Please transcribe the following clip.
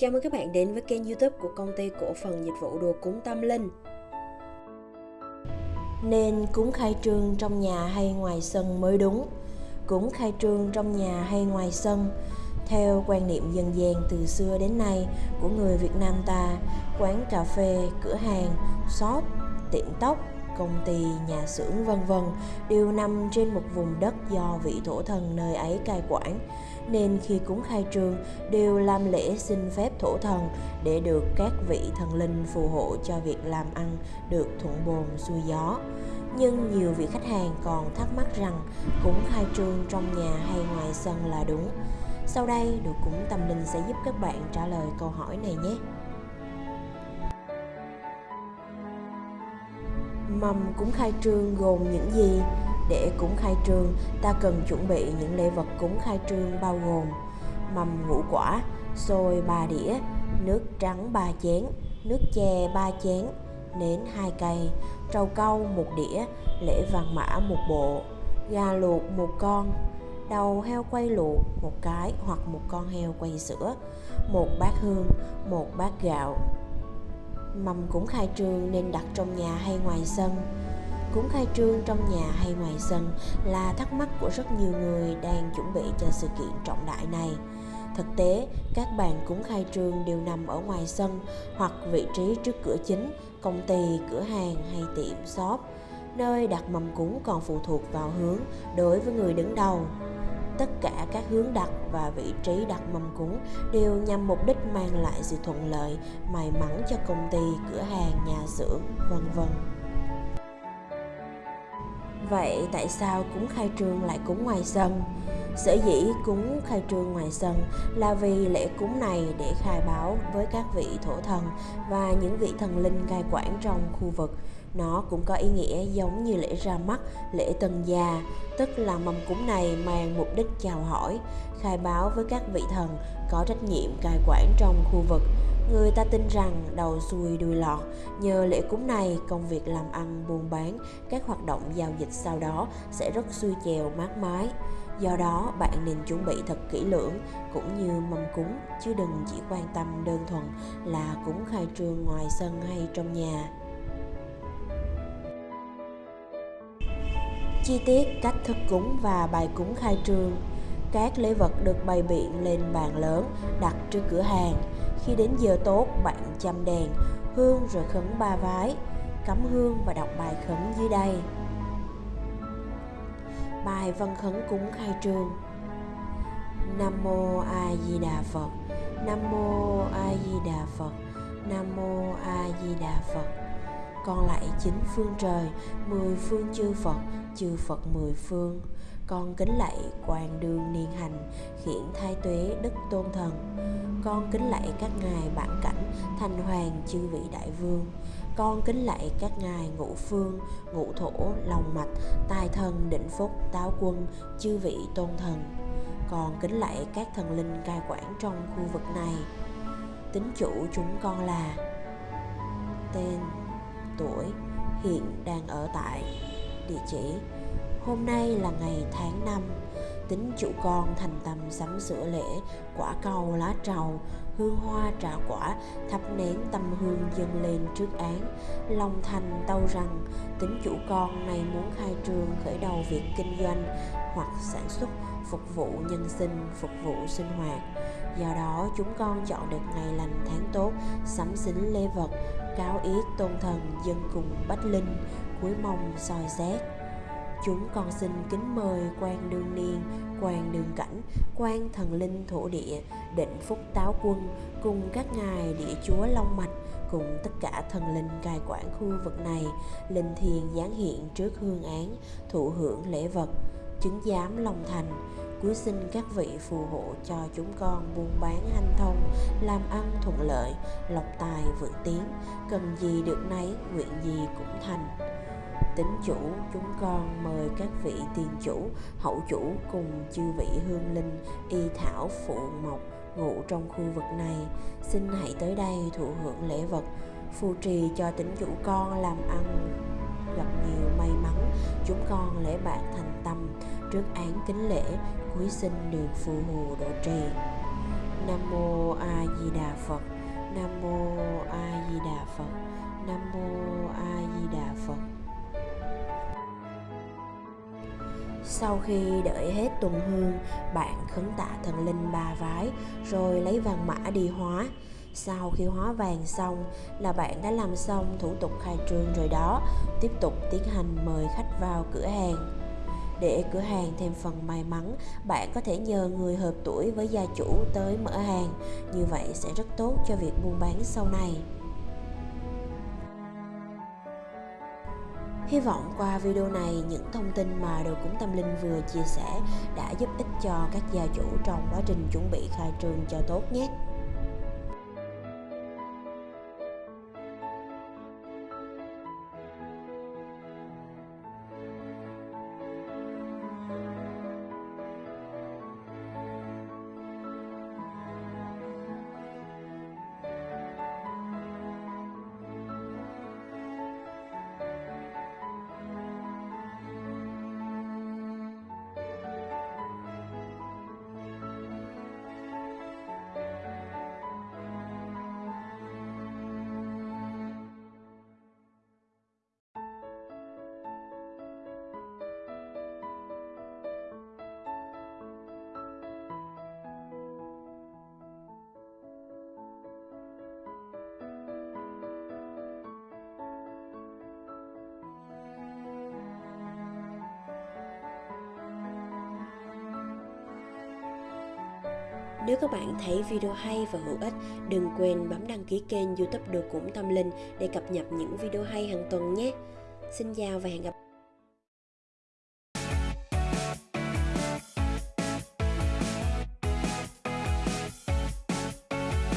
Chào mừng các bạn đến với kênh youtube của công ty cổ phần dịch vụ đồ cúng tâm linh. Nên cúng khai trương trong nhà hay ngoài sân mới đúng. Cúng khai trương trong nhà hay ngoài sân Theo quan niệm dân gian từ xưa đến nay của người Việt Nam ta Quán cà phê, cửa hàng, shop, tiệm tóc, công ty, nhà xưởng vân vân đều nằm trên một vùng đất do vị thổ thần nơi ấy cai quản nên khi cúng khai trương đều làm lễ xin phép thổ thần để được các vị thần linh phù hộ cho việc làm ăn được thuận bồn xuôi gió. Nhưng nhiều vị khách hàng còn thắc mắc rằng cúng khai trương trong nhà hay ngoài sân là đúng. Sau đây, đồ cúng tâm linh sẽ giúp các bạn trả lời câu hỏi này nhé. Mầm cúng khai trương gồm những gì? Để cúng khai trương, ta cần chuẩn bị những lễ vật cúng khai trương bao gồm mầm ngũ quả, xôi 3 đĩa, nước trắng 3 chén, nước chè 3 chén, nến 2 cây, trầu câu 1 đĩa, lễ vàng mã 1 bộ, gà luộc 1 con, đầu heo quay luộc một cái hoặc một con heo quay sữa, một bát hương, một bát gạo. Mầm cúng khai trương nên đặt trong nhà hay ngoài sân. Cúng khai trương trong nhà hay ngoài sân là thắc mắc của rất nhiều người đang chuẩn bị cho sự kiện trọng đại này. Thực tế, các bàn cúng khai trương đều nằm ở ngoài sân hoặc vị trí trước cửa chính, công ty, cửa hàng hay tiệm shop. Nơi đặt mâm cúng còn phụ thuộc vào hướng đối với người đứng đầu tất cả các hướng đặt và vị trí đặt mâm cúng đều nhằm mục đích mang lại sự thuận lợi, may mắn cho công ty, cửa hàng, nhà xưởng, vân vân Vậy tại sao cúng khai trương lại cúng ngoài sân? Sở dĩ cúng khai trương ngoài sân là vì lễ cúng này để khai báo với các vị thổ thần và những vị thần linh cai quản trong khu vực. Nó cũng có ý nghĩa giống như lễ ra mắt, lễ tân gia, tức là mâm cúng này mang mục đích chào hỏi, khai báo với các vị thần có trách nhiệm cai quản trong khu vực Người ta tin rằng đầu xuôi đuôi lọt, nhờ lễ cúng này, công việc làm ăn, buôn bán, các hoạt động giao dịch sau đó sẽ rất xuôi chèo mát mái. Do đó, bạn nên chuẩn bị thật kỹ lưỡng cũng như mâm cúng, chứ đừng chỉ quan tâm đơn thuần là cúng khai trương ngoài sân hay trong nhà. Chi tiết cách thức cúng và bài cúng khai trương. Các lễ vật được bày biện lên bàn lớn đặt trước cửa hàng. Khi đến giờ tốt, bạn châm đèn, hương rồi khấn ba vái, cắm hương và đọc bài khấn dưới đây. Bài văn khấn cúng khai trương. Nam Mô A Di Đà Phật. Nam Mô A Di Đà Phật. Nam Mô A Di Đà Phật. Con lạy chín phương trời, mười phương chư Phật, chư Phật mười phương. Con kính lạy quan đương niên hành khiển thai tuế đức tôn thần. Con kính lạy các ngài bản cảnh thành hoàng chư vị đại vương. Con kính lạy các ngài ngũ phương ngũ thổ lòng mạch tài thần định phúc táo quân chư vị tôn thần. Con kính lạy các thần linh cai quản trong khu vực này. Tính chủ chúng con là tên tuổi, hiện đang ở tại địa chỉ. Hôm nay là ngày tháng năm, Tính chủ con thành tâm sắm sửa lễ, Quả cầu, lá trầu, Hương hoa trà quả, Thắp nén tâm hương dâng lên trước án. Long thành tâu rằng, Tính chủ con này muốn khai trương Khởi đầu việc kinh doanh Hoặc sản xuất, Phục vụ nhân sinh, Phục vụ sinh hoạt. Do đó, chúng con chọn được ngày lành tháng tốt, Sắm xính lễ vật Cáo ý tôn thần dân cùng bách linh Cuối mong soi xét. Chúng con xin kính mời quan đương niên, quan đường cảnh, quan thần linh thổ địa, định phúc táo quân cùng các ngài địa chúa Long Mạch cùng tất cả thần linh cai quản khu vực này linh thiền giáng hiện trước hương án thụ hưởng lễ vật chứng giám long thành cuối xin các vị phù hộ cho chúng con buôn bán hanh thông, làm ăn thuận lợi, lộc tài vượng tiến. Cần gì được nấy, nguyện gì cũng thành. Tính chủ, chúng con mời các vị tiền chủ, hậu chủ cùng chư vị hương linh, y thảo phụ mộc, ngụ trong khu vực này. Xin hãy tới đây thụ hưởng lễ vật, phù trì cho tính chủ con làm ăn gặp nhiều may mắn. Chúng con lễ bạc thành tâm trước án kính lễ cuối sinh được phù hộ độ trì. Nam mô a di đà phật. Nam mô a di đà phật. Nam mô a di đà phật. Sau khi đợi hết tuần hương, bạn khấn tạ thần linh ba vái, rồi lấy vàng mã đi hóa. Sau khi hóa vàng xong là bạn đã làm xong thủ tục khai trương rồi đó. Tiếp tục tiến hành mời khách vào cửa hàng để cửa hàng thêm phần may mắn. Bạn có thể nhờ người hợp tuổi với gia chủ tới mở hàng. Như vậy sẽ rất tốt cho việc buôn bán sau này. Hy vọng qua video này, những thông tin mà Đồ Cúng Tâm Linh vừa chia sẻ đã giúp ích cho các gia chủ trong quá trình chuẩn bị khai trương cho tốt nhé. Nếu các bạn thấy video hay và hữu ích, đừng quên bấm đăng ký kênh youtube Đồ Cũng Tâm Linh để cập nhật những video hay hàng tuần nhé. Xin chào và hẹn gặp